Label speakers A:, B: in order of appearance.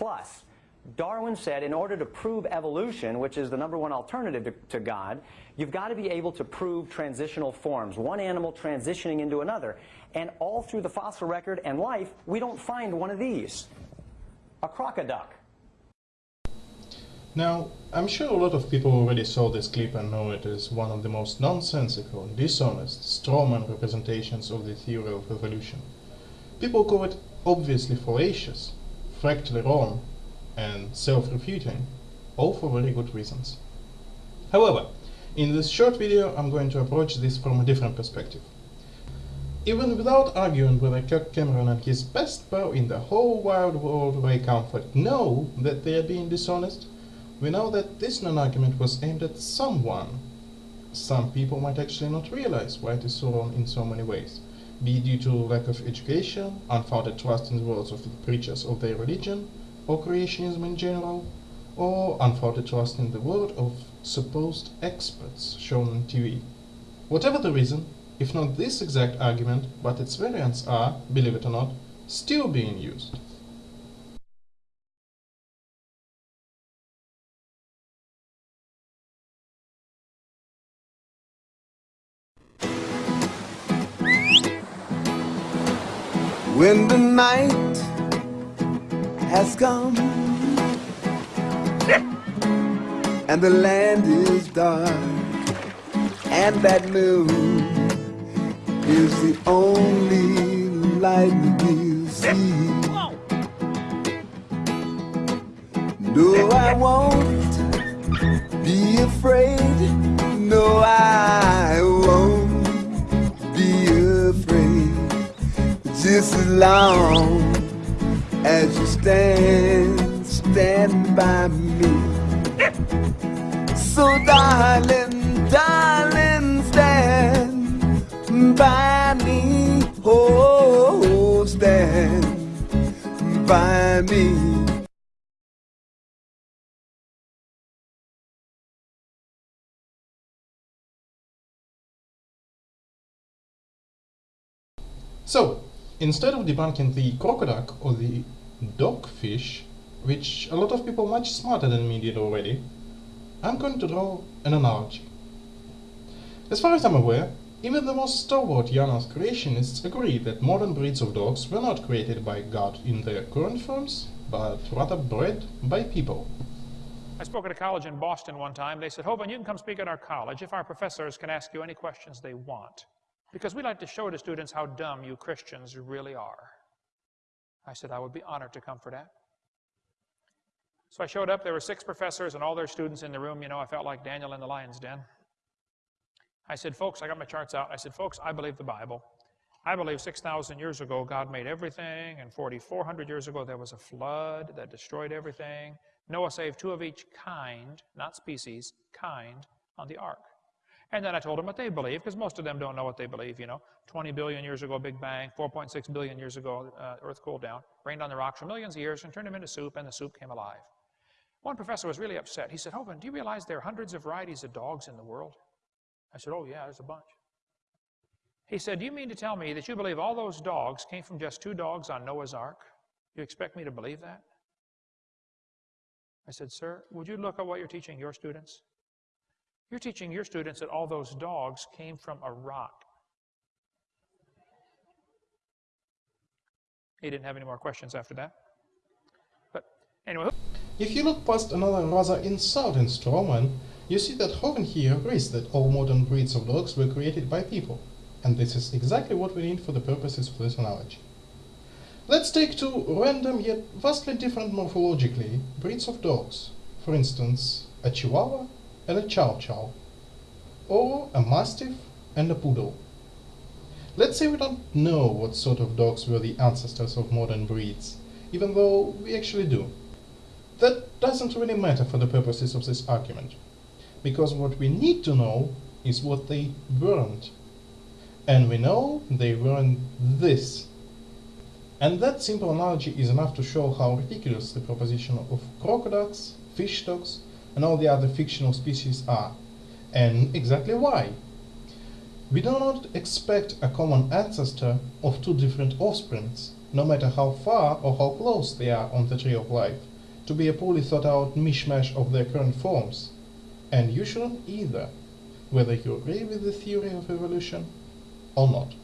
A: plus. Darwin said in order to prove evolution, which is the number one alternative to, to, God, you've got to be able to prove transitional forms, one animal transitioning into another. And all through the fossil record and life, we don't find one of these. A crocoduck.
B: Now, I'm sure a lot of people already saw this clip and know it is one of the most nonsensical, dishonest, strawman representations of the theory of evolution. People call it obviously fallacious, fractally wrong, and self-refuting, all for very good reasons. However, in this short video I'm going to approach this from a different perspective. Even without arguing whether Kirk Cameron and his best pal in the whole wide world Ray Comfort know that they are being dishonest, we know that this non-argument was aimed at someone. Some people might actually not realize why it is so wrong in so many ways, be due to lack of education, unfounded trust in the words of the preachers of their religion, or creationism in general, or unfounded trust in the word of supposed experts shown on TV. Whatever the reason, if not this exact argument, but its variants are, believe it or not, still being used.
C: When the night has come and the land is dark and that moon is the only light we'll see. No, I won't long as you stand, stand by me. So darling, darling, stand by me. Oh, stand by me.
B: So, instead of debunking the crocoduck or the dogfish, which a lot of people much smarter than me did already, I'm going to draw an analogy. As far as I'm aware, even the most stalwart Janos creationists agree that modern breeds of dogs were not created by God in their current forms, but rather bred by people.
D: I spoke at a college in Boston one time. They said, Hovind, you can come speak at our college if our professors can ask you any questions they want. Because we like to show to students how dumb you Christians really are. I said, I would be honored to come for that. So I showed up. There were six professors and all their students in the room. You know, I felt like Daniel in the lion's den. I said, folks, I got my charts out. I said, folks, I believe the Bible. I believe 6,000 years ago God made everything, and 4,400 years ago there was a flood that destroyed everything. Noah saved two of each kind, not species, kind, on the ark. And then I told them what they believe, because most of them don't know what they believe, you know. 20 billion years ago, Big Bang. 4.6 billion years ago, uh, Earth cooled down, rained on the rocks for millions of years and turned them into soup, and the soup came alive. One professor was really upset. He said, Hovind, do you realize there are hundreds of varieties of dogs in the world? I said, oh yeah, there's a bunch. He said, do you mean to tell me that you believe all those dogs came from just two dogs on Noah's Ark? You expect me to believe that? I said, sir, would you look at what you're teaching your students? You're teaching your students that all those dogs came from a rock. He didn't have any more questions after that. But anyway.
B: If you look past another rather insulting strawman, you see that Hovind here agrees that all modern breeds of dogs were created by people. And this is exactly what we need for the purposes of this analogy. Let's take two random yet vastly different morphologically breeds of dogs. For instance, a Chihuahua and a Chow Chow, or a Mastiff and a Poodle. Let's say we don't know what sort of dogs were the ancestors of modern breeds, even though we actually do. That doesn't really matter for the purposes of this argument, because what we need to know is what they weren't. And we know they weren't this. And that simple analogy is enough to show how ridiculous the proposition of crocoducks, fish dogs, and all the other fictional species are, and exactly why. We do not expect a common ancestor of two different offsprings, no matter how far or how close they are on the tree of life, to be a poorly thought out mishmash of their current forms. And you shouldn't either, whether you agree with the theory of evolution or not.